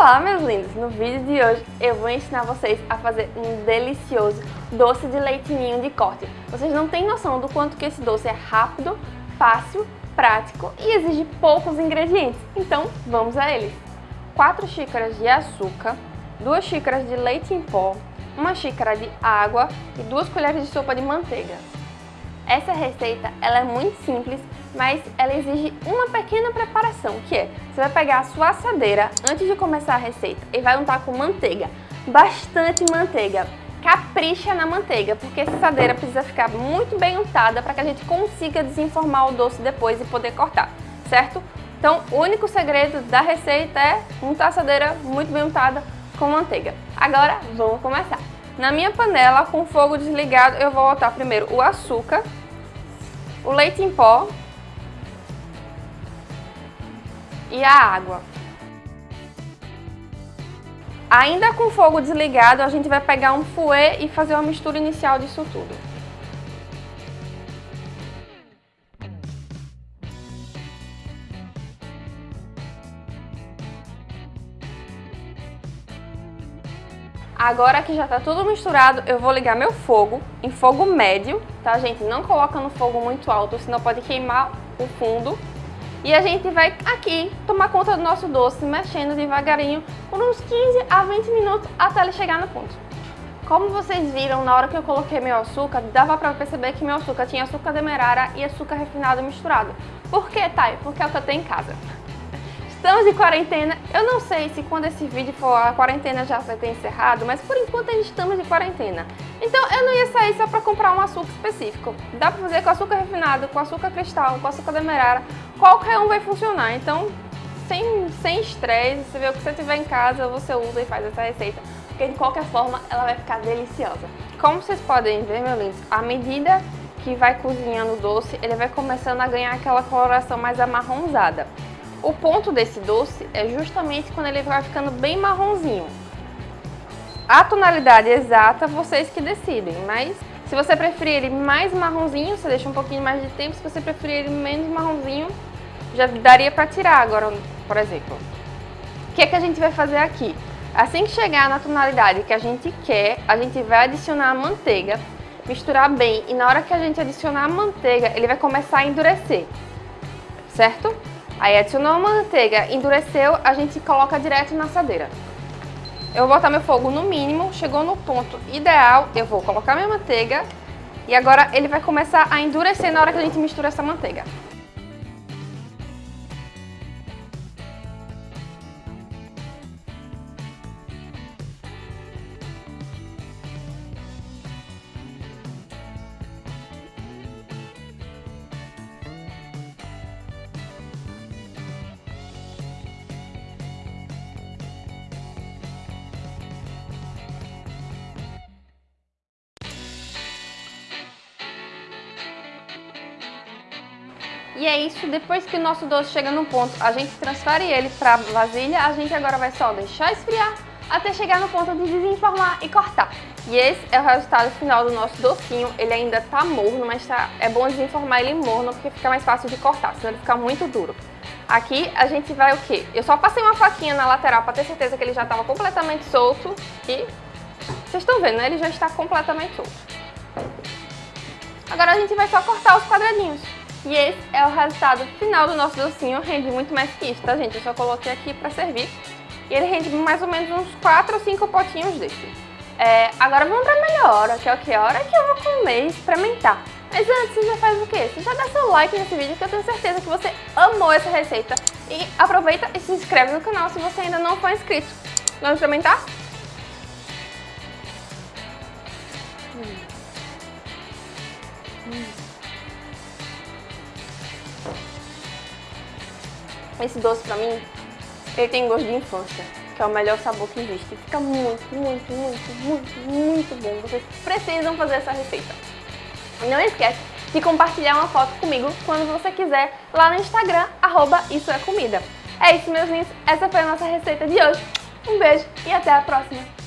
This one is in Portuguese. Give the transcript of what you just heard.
Olá meus lindos! No vídeo de hoje eu vou ensinar vocês a fazer um delicioso doce de leitinho de corte. Vocês não têm noção do quanto que esse doce é rápido, fácil, prático e exige poucos ingredientes. Então vamos a eles! 4 xícaras de açúcar, 2 xícaras de leite em pó, 1 xícara de água e 2 colheres de sopa de manteiga. Essa receita ela é muito simples, mas ela exige uma pequena preparação, que é, você vai pegar a sua assadeira antes de começar a receita e vai untar com manteiga, bastante manteiga. Capricha na manteiga, porque essa assadeira precisa ficar muito bem untada para que a gente consiga desenformar o doce depois e poder cortar, certo? Então, o único segredo da receita é untar a assadeira muito bem untada com manteiga. Agora, vamos começar. Na minha panela, com o fogo desligado, eu vou botar primeiro o açúcar, o leite em pó e a água. Ainda com o fogo desligado, a gente vai pegar um fouet e fazer uma mistura inicial disso tudo. Agora que já tá tudo misturado, eu vou ligar meu fogo em fogo médio, tá gente? Não coloca no fogo muito alto, senão pode queimar o fundo. E a gente vai aqui tomar conta do nosso doce, mexendo devagarinho por uns 15 a 20 minutos até ele chegar no ponto. Como vocês viram, na hora que eu coloquei meu açúcar, dava pra perceber que meu açúcar tinha açúcar demerara e açúcar refinado misturado. Por que, Thay? Porque é o que eu tenho em casa. Estamos de quarentena, eu não sei se quando esse vídeo for a quarentena já vai ter encerrado, mas por enquanto ainda estamos de quarentena. Então eu não ia sair só para comprar um açúcar específico. Dá para fazer com açúcar refinado, com açúcar cristal, com açúcar demerara, qualquer um vai funcionar. Então sem, sem estresse, você vê o que você tiver em casa, você usa e faz essa receita. Porque de qualquer forma ela vai ficar deliciosa. Como vocês podem ver, meu lindo, à medida que vai cozinhando o doce, ele vai começando a ganhar aquela coloração mais amarronzada. O ponto desse doce é justamente quando ele vai ficando bem marronzinho. A tonalidade exata, vocês que decidem, mas se você preferir ele mais marronzinho, você deixa um pouquinho mais de tempo. Se você preferir ele menos marronzinho, já daria para tirar agora, por exemplo. O que, é que a gente vai fazer aqui? Assim que chegar na tonalidade que a gente quer, a gente vai adicionar a manteiga, misturar bem e na hora que a gente adicionar a manteiga, ele vai começar a endurecer, certo? Aí adicionou a manteiga, endureceu, a gente coloca direto na assadeira. Eu vou botar meu fogo no mínimo, chegou no ponto ideal, eu vou colocar minha manteiga e agora ele vai começar a endurecer na hora que a gente mistura essa manteiga. E é isso, depois que o nosso doce chega no ponto, a gente transfere ele para vasilha, a gente agora vai só deixar esfriar até chegar no ponto de desenformar e cortar. E esse é o resultado final do nosso docinho, ele ainda tá morno, mas tá, é bom desenformar ele morno porque fica mais fácil de cortar, senão ele fica muito duro. Aqui a gente vai o quê? Eu só passei uma faquinha na lateral para ter certeza que ele já estava completamente solto e vocês estão vendo, né? Ele já está completamente solto. Agora a gente vai só cortar os quadradinhos. E esse é o resultado final do nosso docinho, rende muito mais que isso, tá gente? Eu só coloquei aqui pra servir. E ele rende mais ou menos uns 4 ou 5 potinhos desse. É, agora vamos pra melhor hora, que é o que? A hora que eu vou comer e experimentar. Mas antes, você já faz o quê? Você já dá seu like nesse vídeo, que eu tenho certeza que você amou essa receita. E aproveita e se inscreve no canal se você ainda não for inscrito. Vamos experimentar? Hum. Hum. Esse doce pra mim, ele tem gosto de infância, que é o melhor sabor que existe. Fica muito, muito, muito, muito, muito bom. Vocês precisam fazer essa receita. Não esquece de compartilhar uma foto comigo quando você quiser lá no Instagram, arroba isso é comida. É isso, meus lindos. Essa foi a nossa receita de hoje. Um beijo e até a próxima.